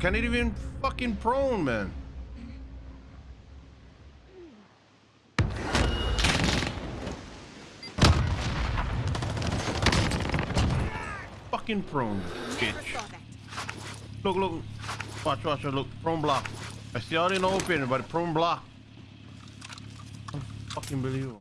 can't even fucking prone, man. Fucking prone, bitch. Look, look. Watch, watch, look. Prone block. I see all in open, but prone block. Fucking believable.